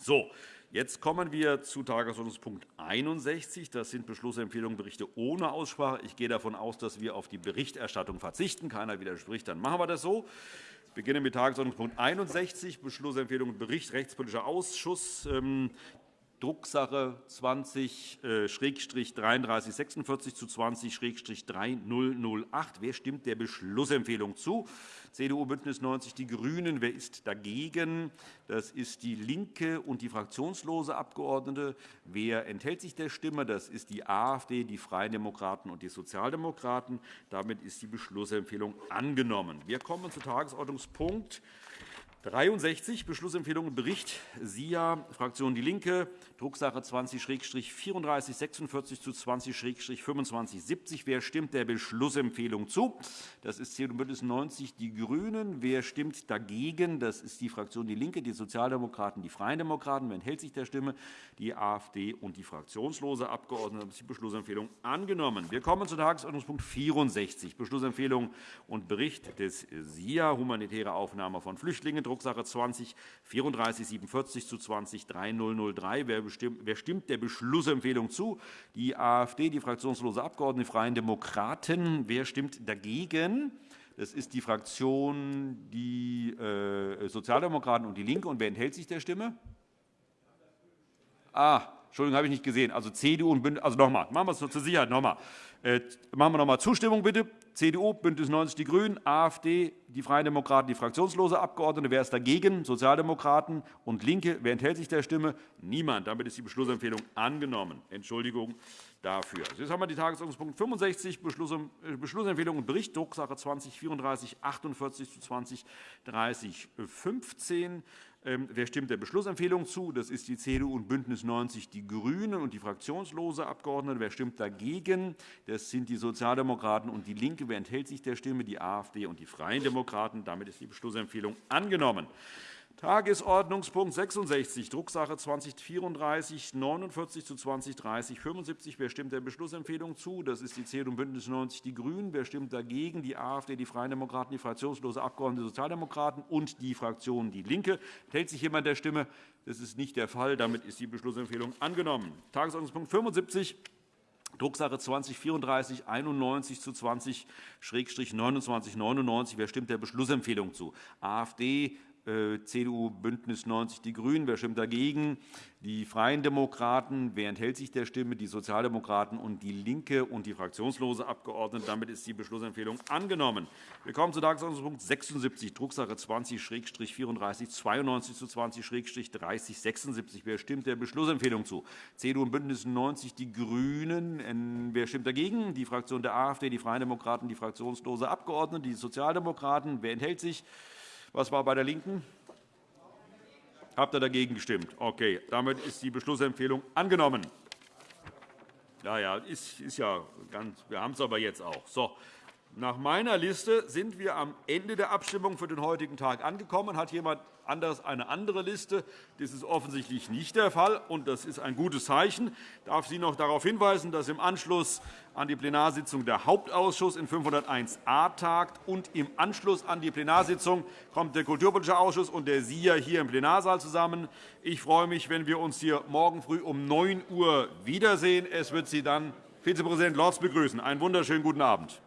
So, Jetzt kommen wir zu Tagesordnungspunkt 61. Das sind Beschlussempfehlungen, Berichte ohne Aussprache. Ich gehe davon aus, dass wir auf die Berichterstattung verzichten. Keiner widerspricht, dann machen wir das so. Ich beginne mit Tagesordnungspunkt 61, Beschlussempfehlung Bericht Rechtspolitischer Ausschuss. Drucksache 20-3346 zu 20-3008. Wer stimmt der Beschlussempfehlung zu? CDU, BÜNDNIS 90 die GRÜNEN. Wer ist dagegen? Das ist DIE LINKE und die fraktionslose Abgeordnete. Wer enthält sich der Stimme? Das ist die AfD, die Freien Demokraten und die Sozialdemokraten. Damit ist die Beschlussempfehlung angenommen. Wir kommen zu Tagesordnungspunkt 63 Beschlussempfehlung Bericht SIA, Fraktion DIE LINKE, Drucksache 20-3446 zu 20-2570. Wer stimmt der Beschlussempfehlung zu? Das ist CDU BÜNDNIS 90 die GRÜNEN. Wer stimmt dagegen? Das ist die Fraktion DIE LINKE, die Sozialdemokraten, die Freien Demokraten. Wer enthält sich der Stimme? Die AfD und die fraktionslose Abgeordnete. Damit ist die Beschlussempfehlung angenommen. Wir kommen zu Tagesordnungspunkt 64, Beschlussempfehlung und Bericht des SIA, humanitäre Aufnahme von Flüchtlingen, Drucksache 20 3447 zu 20 3003. Wer stimmt der Beschlussempfehlung zu? Die AfD, die fraktionslose Abgeordnete, die Freien Demokraten. Wer stimmt dagegen? Das ist die Fraktion die äh, Sozialdemokraten und DIE LINKE. Und wer enthält sich der Stimme? Ah, Entschuldigung, habe ich nicht gesehen. Also CDU und Bündnis. Also nochmal, machen wir es zur Sicherheit nochmal. Äh, machen wir nochmal Zustimmung bitte. CDU, BÜNDNIS 90 die GRÜNEN, AfD, die Freien Demokraten, die fraktionslose Abgeordnete. Wer ist dagegen? Sozialdemokraten und LINKE. Wer enthält sich der Stimme? Niemand. Damit ist die Beschlussempfehlung angenommen. Entschuldigung dafür. Jetzt haben wir die Tagesordnungspunkt 65, äh, Beschlussempfehlung und Bericht, Drucksache 20 34 48 zu 20 30 15. Ähm, wer stimmt der Beschlussempfehlung zu? Das ist die CDU und BÜNDNIS 90 die GRÜNEN und die fraktionslose Abgeordnete. Wer stimmt dagegen? Das sind die Sozialdemokraten und DIE LINKE. Wer enthält sich der Stimme? Die AfD und die Freien Demokraten. Damit ist die Beschlussempfehlung angenommen. Tagesordnungspunkt 66, Drucksache 2034 49 zu 2030 75. Wer stimmt der Beschlussempfehlung zu? Das ist die CDU und BÜNDNIS 90 die GRÜNEN. Wer stimmt dagegen? Die AfD, die Freien Demokraten, die fraktionslose Abgeordnete der Sozialdemokraten und die Fraktion DIE LINKE. Enthält sich jemand der Stimme? Das ist nicht der Fall. Damit ist die Beschlussempfehlung angenommen. Tagesordnungspunkt 75, Drucksache 20 34 91 zu 20 29 99. Wer stimmt der Beschlussempfehlung zu? AfD, CDU, BÜNDNIS 90 die GRÜNEN. Wer stimmt dagegen? Die Freien Demokraten. Wer enthält sich der Stimme? Die Sozialdemokraten und DIE LINKE und die fraktionslose Abgeordnete. Damit ist die Beschlussempfehlung angenommen. Wir kommen zu Tagesordnungspunkt 76, Drucksache 20-34 92 zu 20-30 76. Wer stimmt der Beschlussempfehlung zu? CDU und BÜNDNIS 90 die GRÜNEN. Wer stimmt dagegen? Die Fraktion der AfD, die Freien Demokraten, die fraktionslose Abgeordnete, die Sozialdemokraten. Wer enthält sich? Was war bei der LINKEN? Habt ihr dagegen gestimmt? Okay. Damit ist die Beschlussempfehlung angenommen. Ja, ja, ist, ist ja ganz, wir haben es aber jetzt auch. So. Nach meiner Liste sind wir am Ende der Abstimmung für den heutigen Tag angekommen. Hat jemand anderes eine andere Liste? Das ist offensichtlich nicht der Fall, und das ist ein gutes Zeichen. Ich darf Sie noch darauf hinweisen, dass im Anschluss an die Plenarsitzung der Hauptausschuss in 501a tagt und im Anschluss an die Plenarsitzung kommt der Kulturpolitische Ausschuss und der SIA hier im Plenarsaal zusammen. Ich freue mich, wenn wir uns hier morgen früh um 9 Uhr wiedersehen. Es wird Sie dann Vizepräsident Lorz begrüßen. Einen wunderschönen guten Abend.